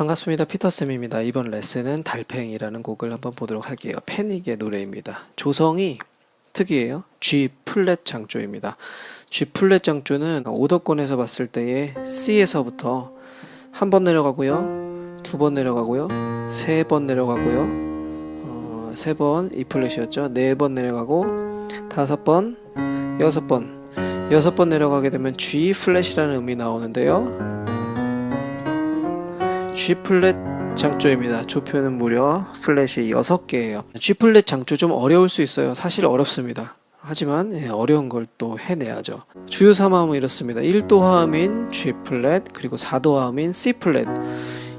반갑습니다. 피터쌤입니다. 이번 레슨은 달팽이라는 곡을 한번 보도록 할게요. 패닉의 노래입니다. 조성이 특이해요. G 플랫 장조입니다. G 플랫 장조는 5도권에서 봤을 때의 C에서부터 한 번 내려가고요. 두 번 내려가고요. 세 번 내려가고요. 어, 세 번 E 플랫이었죠. 네 번 내려가고 다섯 번, 여섯 번. 여섯 번 내려가게 되면 G 플랫이라는 음이 나오는데요. G 플랫 장조입니다. 조표는 무려 플랫이 6개예요. G 플랫 장조 좀 어려울 수 있어요. 사실 어렵습니다. 하지만 예, 어려운 걸 또 해내야죠. 주요 3화음은 이렇습니다. 1도 화음인 G 플랫 그리고 4도 화음인 C 플랫.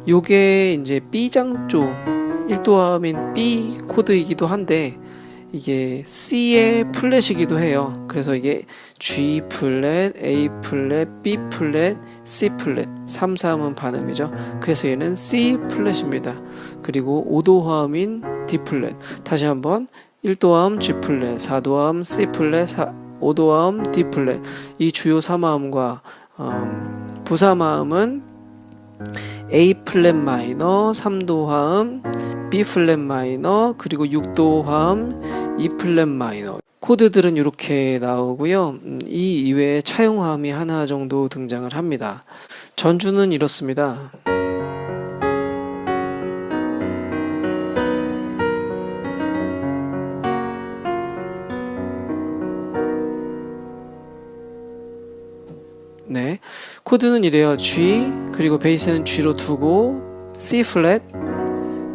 요게 이제 B 장조 1도 화음인 B 코드이기도 한데 이게 C의 플랫이기도 해요. 그래서 이게 G 플랫, A 플랫, B 플랫, C 플랫 3, 3은 반음이죠. 그래서 얘는 C 플랫입니다. 그리고 5도 화음인 D 플랫 다시 한번 1도 화음 G 플랫, 4도 화음 C 플랫, 5도 화음 D 플랫 이 주요 3화음과 음, 부3화음은 A 플랫 마이너, 3도 화음, B 플랫 마이너, 그리고 6도 화음, 플랫 마이너. 코드들은 이렇게 나오고요. 음, 이 이외에 차용화음이 하나 정도 등장을 합니다. 전주는 이렇습니다. 네, 코드는 이래요. G 그리고 베이스는 G로 두고 C 플랫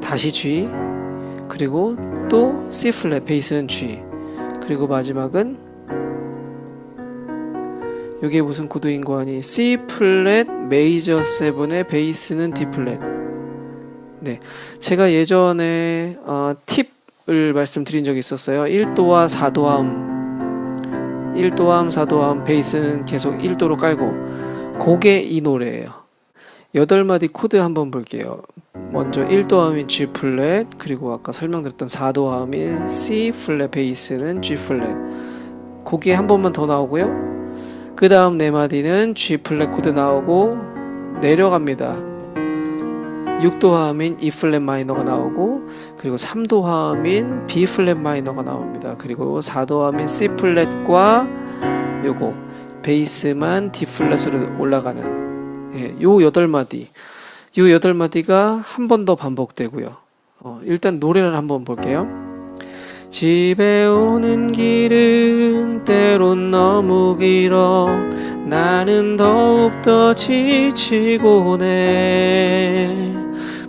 다시 G 그리고 또 C 플랫 베이스는 G 그리고 마지막은 이게 무슨 코드인 거 아니? C 플랫 메이저 7의 베이스는 D 플랫. 네 제가 예전에 어, 팁을 말씀드린 적이 있었어요. 1도와 4도 화음. 1도 화음 4도 화음 베이스는 계속 1도로 깔고 그게 이 노래예요. 8마디 코드 한번 볼게요 먼저 1도 화음인 G 플랫 그리고 아까 설명드렸던 4도 화음인 C 플랫 베이스는 G 플랫. 거기에 한 번만 더 나오고요. 그 다음 네 마디는 G 플랫 코드 나오고 내려갑니다. 6도 화음인 E 플랫 마이너가 나오고 그리고 3도 화음인 B 플랫 마이너가 나옵니다. 그리고 4도 화음인 C 플랫과 요거 베이스만 D 플랫으로 올라가는 예, 요 8마디 요 여덟 마디가 한 번 더 반복되고요. 어, 일단 노래를 한번 볼게요. 집에 오는 길은 때론 너무 길어 나는 더욱더 지치곤 해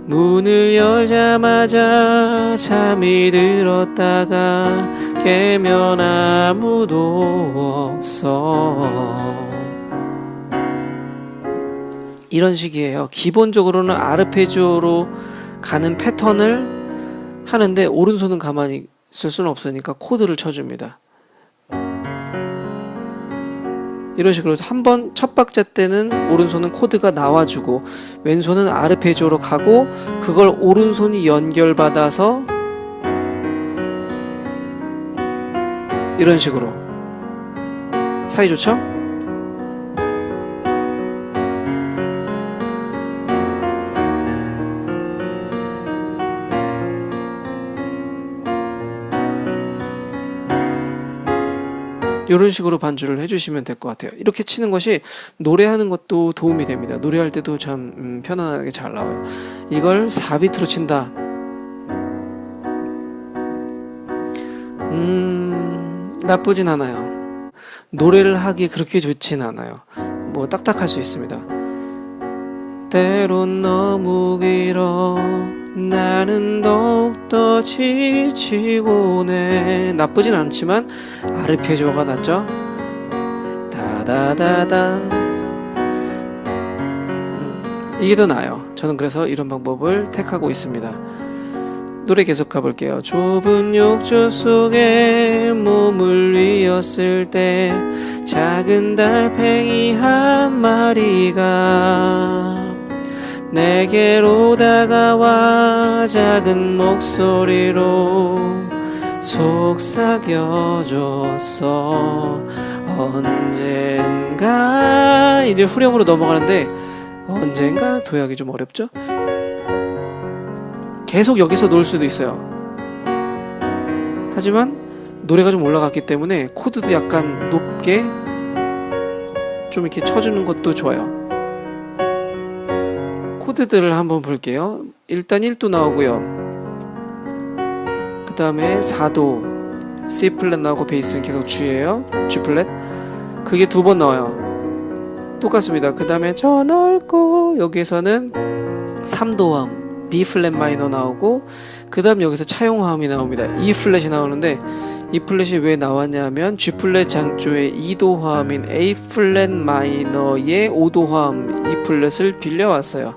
문을 열자마자 잠이 들었다가 깨면 아무도 없어 이런 식이에요. 기본적으로는 아르페지오로 가는 패턴을 하는데 오른손은 가만히 있을 수는 없으니까 코드를 쳐줍니다. 이런 식으로 한 번 첫 박자 때는 오른손은 코드가 나와주고 왼손은 아르페지오로 가고 그걸 오른손이 연결받아서 이런 식으로 사이 좋죠? 이런 식으로 반주를 해주시면 될 것 같아요. 이렇게 치는 것이 노래하는 것도 도움이 됩니다. 노래할 때도 참 음, 편안하게 잘 나와요. 이걸 4비트로 친다. 음, 나쁘진 않아요. 노래를 하기 그렇게 좋진 않아요. 뭐 딱딱할 수 있습니다. 때론 너무 길어 나는 더욱더 지치곤 해 나쁘진 않지만 아르페지오가 낫죠? 다다다다. 음, 이게 더 나아요. 저는 그래서 이런 방법을 택하고 있습니다. 노래 계속 가볼게요. 좁은 욕조 속에 몸을 위었을 때 작은 달팽이 한 마리가 내게로 다가와 작은 목소리로 속삭여줬어 언젠가 이제 후렴으로 넘어가는데 언젠가 도약이 좀 어렵죠? 계속 여기서 놀 수도 있어요. 하지만 노래가 좀 올라갔기 때문에 코드도 약간 높게 좀 이렇게 쳐주는 것도 좋아요. 코드들을 한번 볼게요. 일단 1도 나오고요. 그 다음에 4도 C 플랫 나오고 베이스는 계속 G예요. G 플랫. 그게 두 번 나와요. 똑같습니다. 그 다음에 저 넓고 여기에서는 3도 화음 B 플랫 마이너 나오고 그 다음 여기서 차용화음이 나옵니다. E 플랫이 나오는데 E 플랫이 왜 나왔냐면 G 플랫 장조의 2도 화음인 A 플랫 마이너의 5도 화음 E 플랫을 빌려왔어요.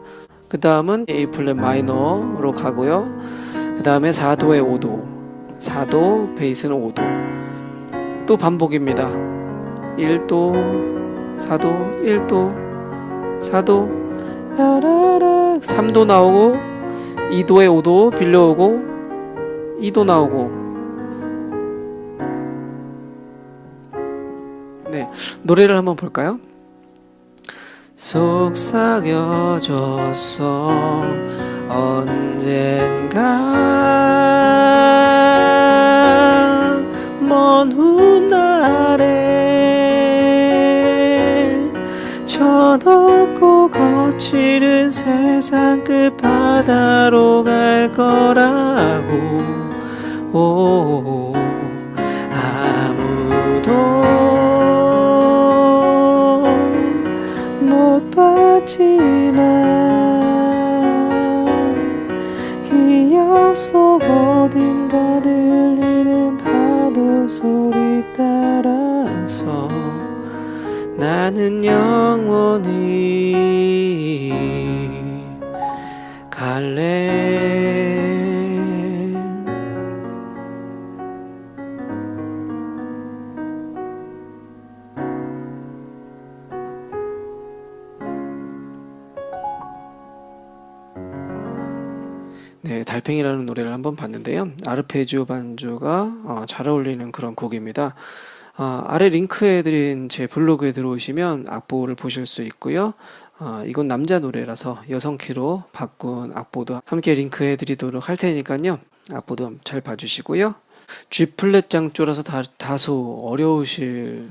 그 다음은 A 플랫 마이너로 가고요. 그 다음에 4도의 5도, 4도 베이스는 5도. 또 반복입니다. 1도, 4도, 1도, 4도, 야라락 3도 나오고 2도에 5도 빌려오고 2도 나오고 네 노래를 한번 볼까요? 속삭여줬어. 언젠가 먼 훗날에 저 넓고 거칠은 세상 끝바다로 갈 거라고. 오, 아무도 봤지만 기억 속 어딘가 들리는 파도 소리 따라서 나는 영원히 갈래 네, 달팽이라는 노래를 한번 봤는데요. 아르페지오 반주가 어, 잘 어울리는 그런 곡입니다. 아, 아래 링크해 드린 제 블로그에 들어오시면 악보를 보실 수 있고요. 아, 이건 남자 노래라서 여성 키로 바꾼 악보도 함께 링크해 드리도록 할 테니까요. 악보도 잘 봐주시고요. G 플랫 장조라서 다, 다소 어려우실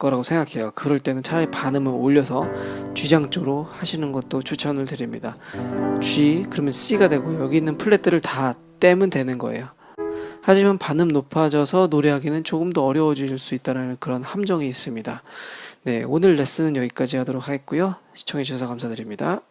거라고 생각해요. 그럴 때는 차라리 반음을 올려서 G 장조로 하시는 것도 추천을 드립니다. G 그러면 C가 되고 여기 있는 플랫들을 다 떼면 되는 거예요. 하지만 반음 높아져서 노래하기는 조금 더 어려워질 수 있다는 그런 함정이 있습니다. 네, 오늘 레슨은 여기까지 하도록 하겠고요. 시청해주셔서 감사드립니다.